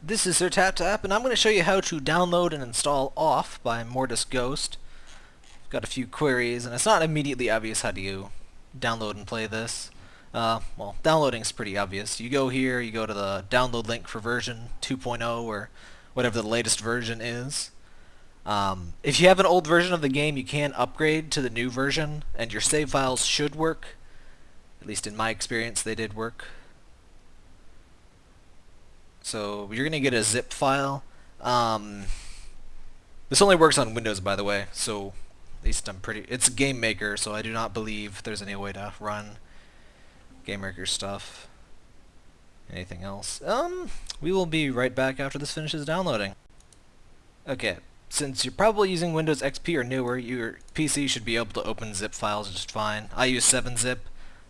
This is Sir Tap Tap, and I'm going to show you how to download and install Off by Mortis Ghost. I've got a few queries, and it's not immediately obvious how do you download and play this. Uh, well, downloading is pretty obvious. You go here, you go to the download link for version 2.0 or whatever the latest version is. Um, if you have an old version of the game, you can upgrade to the new version, and your save files should work. At least in my experience, they did work. So you're going to get a zip file. Um, this only works on Windows, by the way, so at least I'm pretty... It's Game Maker, so I do not believe there's any way to run Game Maker stuff. Anything else? Um, we will be right back after this finishes downloading. Okay, since you're probably using Windows XP or newer, your PC should be able to open zip files just fine. I use 7-zip.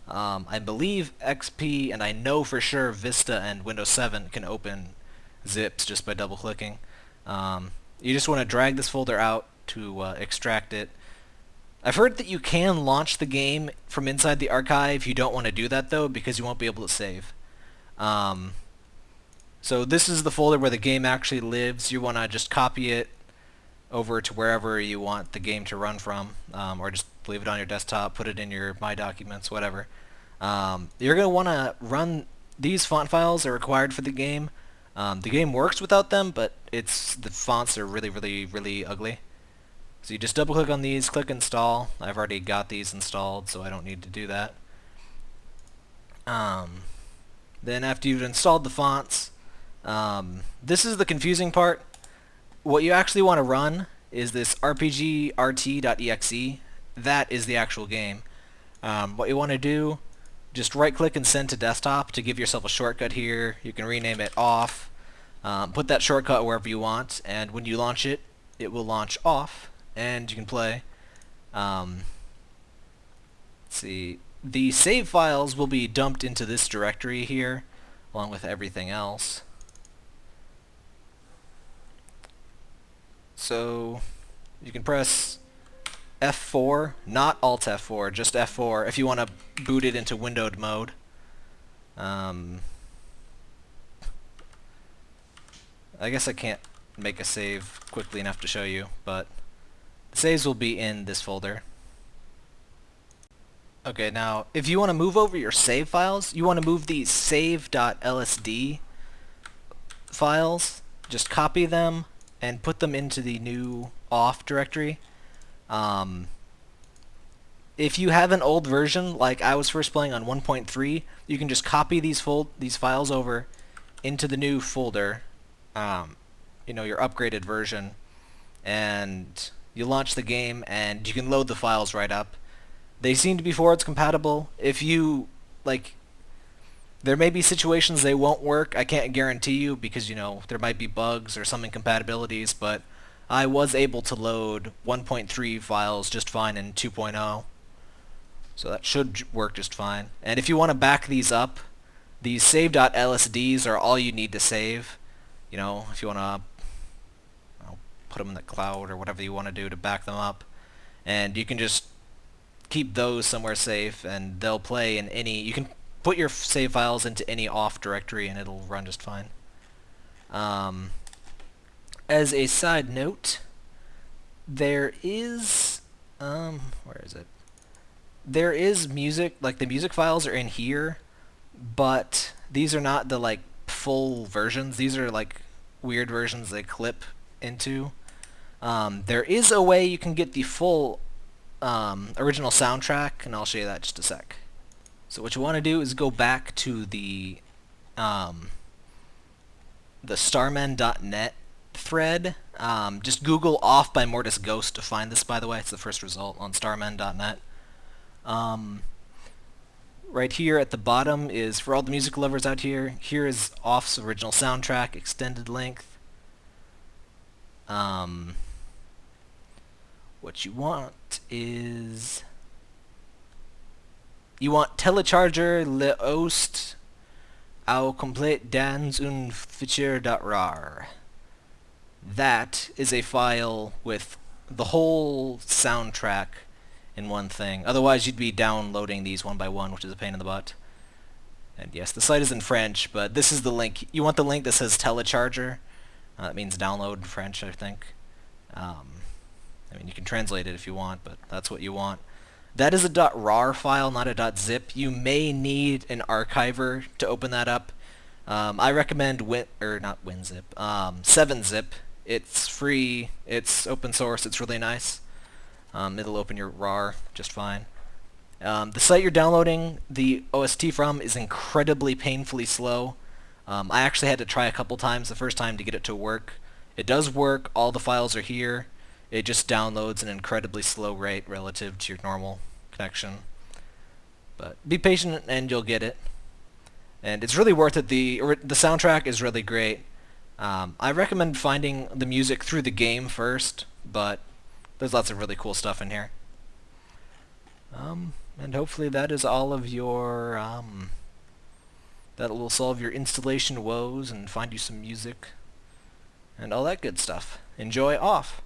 Um, I believe XP and I know for sure Vista and Windows 7 can open zips just by double clicking. Um, you just want to drag this folder out to uh, extract it. I've heard that you can launch the game from inside the archive. You don't want to do that though because you won't be able to save. Um, so this is the folder where the game actually lives. You want to just copy it over to wherever you want the game to run from um, or just leave it on your desktop, put it in your My Documents, whatever. Um, you're going to want to run these font files are required for the game. Um, the game works without them, but it's the fonts are really, really, really ugly. So you just double click on these, click install. I've already got these installed, so I don't need to do that. Um, then after you've installed the fonts, um, this is the confusing part. What you actually want to run is this rpgrt.exe. That is the actual game. Um, what you want to do just right click and send to desktop to give yourself a shortcut here. You can rename it off. Um, put that shortcut wherever you want and when you launch it it will launch off and you can play. Um, see the save files will be dumped into this directory here along with everything else. So you can press F4, not Alt F4, just F4 if you want to boot it into windowed mode. Um, I guess I can't make a save quickly enough to show you, but the saves will be in this folder. Okay, now if you want to move over your save files, you want to move these save.lsd files, just copy them and put them into the new off directory um, if you have an old version, like I was first playing on 1.3, you can just copy these fold these files over into the new folder, um, you know, your upgraded version, and you launch the game, and you can load the files right up. They seem to be forwards compatible. If you like, there may be situations they won't work. I can't guarantee you because you know there might be bugs or some incompatibilities, but I was able to load 1.3 files just fine in 2.0. So that should work just fine. And if you want to back these up, these save.lsds are all you need to save. You know, if you want to put them in the cloud or whatever you want to do to back them up. And you can just keep those somewhere safe and they'll play in any... You can put your save files into any off directory and it'll run just fine. Um, as a side note, there is, um, where is it? There is music, like the music files are in here, but these are not the like full versions. These are like weird versions they clip into. Um, there is a way you can get the full um, original soundtrack, and I'll show you that just a sec. So what you want to do is go back to the um, the starmen.net thread. Um, just Google off by Mortis Ghost to find this, by the way. It's the first result on starmen.net. Um, right here at the bottom is, for all the music lovers out here, here is Off's original soundtrack, extended length. Um, what you want is... You want Telecharger le Ost au Complete dans un fichier.rar that is a file with the whole soundtrack in one thing. Otherwise, you'd be downloading these one by one, which is a pain in the butt. And yes, the site is in French, but this is the link. You want the link that says telecharger. Uh, that means download in French, I think. Um, I mean, you can translate it if you want, but that's what you want. That is a .rar file, not a .zip. You may need an archiver to open that up. Um, I recommend Win or not WinZip, um, 7-Zip. It's free. It's open source. It's really nice. Um, it'll open your RAR just fine. Um, the site you're downloading the OST from is incredibly painfully slow. Um, I actually had to try a couple times the first time to get it to work. It does work. All the files are here. It just downloads an incredibly slow rate relative to your normal connection. But be patient and you'll get it. And it's really worth it. The, the soundtrack is really great. Um, I recommend finding the music through the game first, but there's lots of really cool stuff in here. Um, and hopefully that is all of your, um, that will solve your installation woes and find you some music and all that good stuff. Enjoy off!